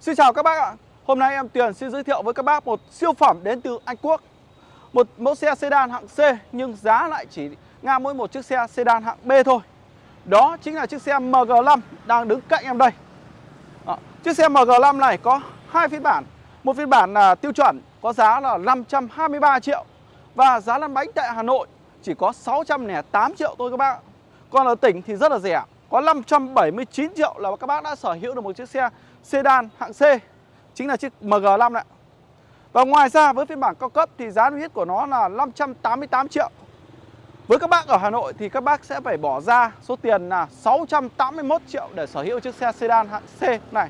Xin chào các bác ạ. Hôm nay em Tuyền xin giới thiệu với các bác một siêu phẩm đến từ Anh Quốc. Một mẫu xe sedan hạng C, nhưng giá lại chỉ ngang mỗi một chiếc xe sedan hạng B thôi. Đó chính là chiếc xe MG5 đang đứng cạnh em đây. Đó. Chiếc xe MG5 này có hai phiên bản. Một phiên bản là tiêu chuẩn, có giá là 523 triệu. Và giá lăn bánh tại Hà Nội chỉ có 608 triệu thôi các bác Còn ở tỉnh thì rất là rẻ, Có 579 triệu là các bác đã sở hữu được một chiếc xe sedan hạng C, Chính là chiếc MG5 này Và ngoài ra, với phiên bản cao cấp thì giá niêm yết của nó là 588 triệu. Với các bác ở Hà Nội thì các bác sẽ phải bỏ ra số tiền là 681 triệu để sở hữu chiếc xe sedan hạng C này.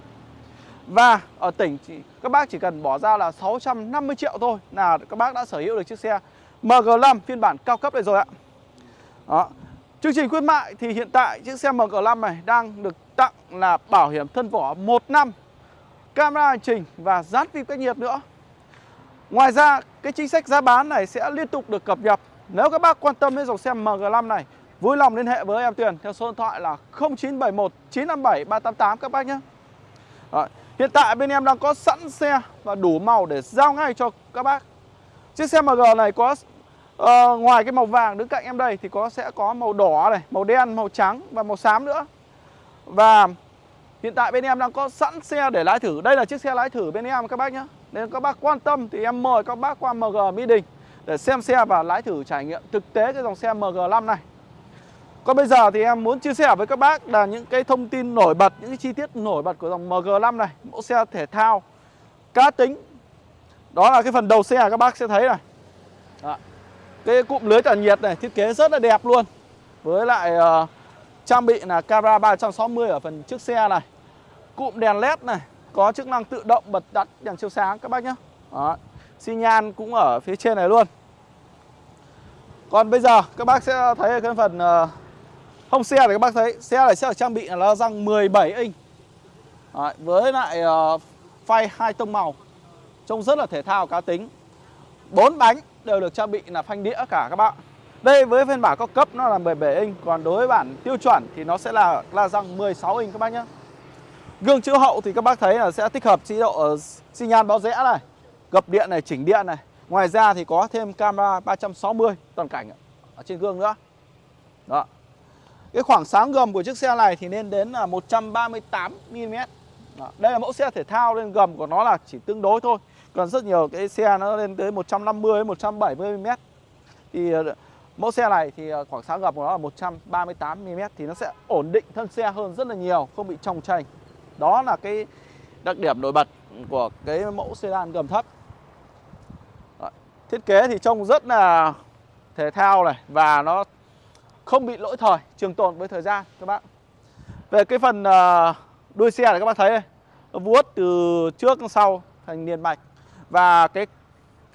Và ở tỉnh thì các bác chỉ cần bỏ ra là 650 triệu thôi là các bác đã sở hữu được chiếc xe MG5 phiên bản cao cấp này rồi ạ. Đó. Chương trình khuyến mại thì hiện tại chiếc xe MG5 này đang được tặng là bảo hiểm thân vỏ 1 năm Camera hành trình và dán phim cách nhiệt nữa Ngoài ra cái chính sách giá bán này sẽ liên tục được cập nhật Nếu các bác quan tâm đến dòng xe MG5 này Vui lòng liên hệ với em Tuyền theo số điện thoại là 0971 957 388 các bác nhé Rồi. Hiện tại bên em đang có sẵn xe và đủ màu để giao ngay cho các bác Chiếc xe MG này có uh, ngoài cái màu vàng đứng cạnh em đây thì có sẽ có màu đỏ này, màu đen, màu trắng và màu xám nữa. Và hiện tại bên em đang có sẵn xe để lái thử. Đây là chiếc xe lái thử bên em các bác nhé. Nên các bác quan tâm thì em mời các bác qua MG Mỹ Đình để xem xe và lái thử trải nghiệm thực tế cái dòng xe MG5 này. Còn bây giờ thì em muốn chia sẻ với các bác là những cái thông tin nổi bật, những cái chi tiết nổi bật của dòng MG5 này, mẫu xe thể thao cá tính đó là cái phần đầu xe các bác sẽ thấy này Đó. Cái cụm lưới tản nhiệt này thiết kế rất là đẹp luôn Với lại uh, trang bị là camera 360 ở phần trước xe này. Cụm đèn led này Có chức năng tự động bật tắt đèn chiếu sáng các bác nhé Đó. Xi nhan cũng ở phía trên này luôn. Còn bây giờ các bác sẽ thấy cái phần uh, hông xe này các bác thấy Xe này sẽ được trang bị là răng 17 inch. Đấy, Với lại uh, phay hai tông màu Trông rất là thể thao cá tính. Bốn bánh đều được trang bị là phanh đĩa cả các bạn đây với phiên bản cao cấp nó là 17 inch Còn đối với bản tiêu chuẩn thì nó sẽ là la răng 16 inch các bác nhé Gương chiếu hậu thì các bác thấy là sẽ tích hợp chế độ ờ, xi nhan báo rẽ này Gập điện này, chỉnh điện này. Ngoài ra thì có thêm camera 360 toàn cảnh ở trên gương nữa. Đó. Cái khoảng sáng gầm của chiếc xe này thì lên đến là 138mm Đó. Đây là mẫu xe thể thao nên gầm của nó là chỉ tương đối thôi. Còn rất nhiều cái xe nó lên tới 150 170 mm. Thì ờ, mẫu xe này thì ờ, khoảng sáng gập của nó là 138 mm thì nó sẽ ổn định thân xe hơn rất là nhiều, không bị trồng chành. Đó là cái đặc điểm nổi bật của cái mẫu sedan gầm thấp. Đấy. Thiết kế thì trông rất là thể thao này và nó không bị lỗi thời, trường tồn với thời gian các bạn. Về cái phần ờ, đuôi xe này các bạn thấy đây, nó vuốt từ trước sang sau thành liền mạch và cái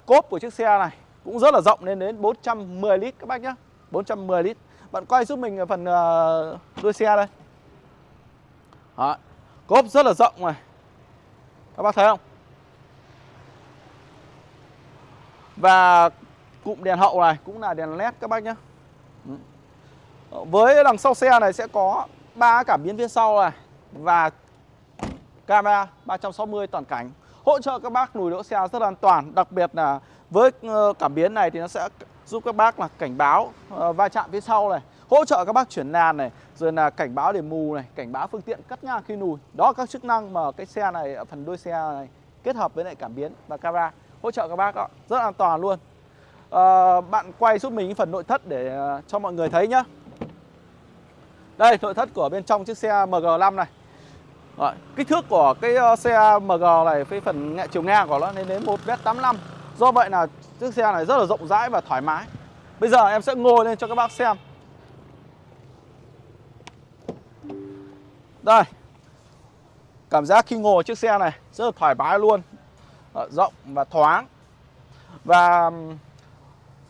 cốp của chiếc xe này cũng rất là rộng lên đến 410 lít các bác nhé 410 lít. Bạn quay giúp mình phần uh, đuôi xe đây. Đó. Cốp rất là rộng này. Các bác thấy không? Và cụm đèn hậu này cũng là đèn led các bác nhé Với đằng sau xe này sẽ có ba cảm biến phía sau này Và camera 360 toàn cảnh. Hỗ trợ các bác lùi đỗ xe rất an toàn đặc biệt là với ờ, cảm biến này thì nó sẽ giúp các bác là cảnh báo ờ, va chạm phía sau này hỗ trợ các bác chuyển làn này rồi là cảnh báo để mù này cảnh báo phương tiện cắt ngang khi lùi. Đó các chức năng mà cái xe này ở phần đuôi xe này kết hợp với lại cảm biến và camera hỗ trợ các bác đó. rất an toàn luôn. À, bạn quay giúp mình phần nội thất để cho mọi người thấy nhá. Đây nội thất của bên trong chiếc xe MG5 này. Rồi, kích thước của cái xe MG này cái phần chiều ngang của nó lên đến 1m85 Do vậy là chiếc xe này rất là rộng rãi và thoải mái. Bây giờ em sẽ ngồi lên cho các bác xem. Đây. Cảm giác khi ngồi chiếc xe này rất là thoải mái luôn. Ờ, rộng và thoáng. Và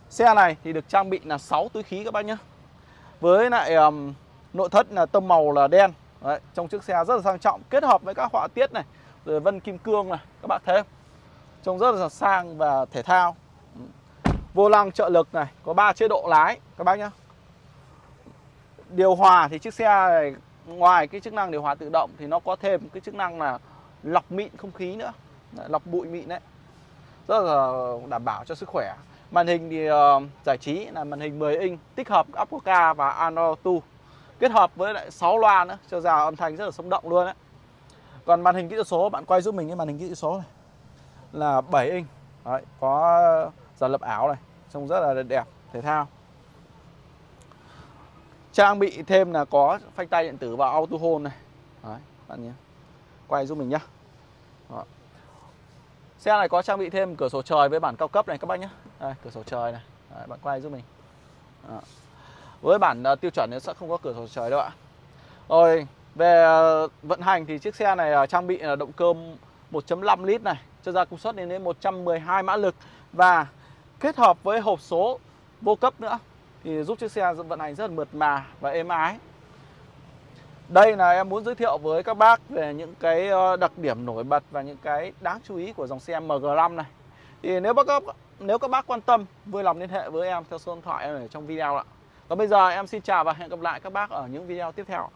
xe này thì được trang bị là 6 túi khí các bác nhé. Với lại um, nội thất là tông màu là đen. Đấy, trong chiếc xe rất là sang trọng kết hợp với các họa tiết này rồi vân kim cương này các bạn thấy không? Trông rất là sang và thể thao. Vô lăng trợ lực này có 3 chế độ lái các bác nhá. Điều hòa thì chiếc xe này ngoài cái chức năng điều hòa tự động thì nó có thêm cái chức năng là lọc mịn không khí nữa. Lọc bụi mịn đấy. Rất là đảm bảo cho sức khỏe. Màn hình thì uh, giải trí là màn hình 10 inch tích hợp Apple Car và Android Auto. Kết hợp với lại 6 loa nữa cho ra âm thanh rất là sống động luôn đấy. Còn màn hình kỹ thuật số bạn quay giúp mình cái màn hình kỹ thuật số này là 7 inch. Đấy, có giả lập ảo này trông rất là đẹp thể thao. Trang bị thêm là có phanh tay điện tử và auto hold này. Đấy, bạn nhé. Quay giúp mình nhá. Đó. xe này có trang bị thêm cửa sổ trời với bản cao cấp này các bác nhé. Đây, cửa sổ trời này. Đấy, bạn quay giúp mình. Đó. với bản uh, tiêu chuẩn nó sẽ không có cửa sổ trời đâu ạ. Rồi về uh, vận hành thì chiếc xe này uh, trang bị là động cơ 1.5 lít này cho ra công suất lên đến 112 mã lực và kết hợp với hộp số vô cấp nữa thì giúp chiếc xe vận hành rất là mượt mà và êm ái. Đây là em muốn giới thiệu với các bác về những cái ờ, đặc điểm nổi bật và những cái đáng chú ý của dòng xe MG5 này. Thì nếu các nếu các bác quan tâm, vui lòng liên hệ với em theo số điện thoại ở trong video ạ. Còn bây giờ em xin chào và hẹn gặp lại các bác ở những video tiếp theo.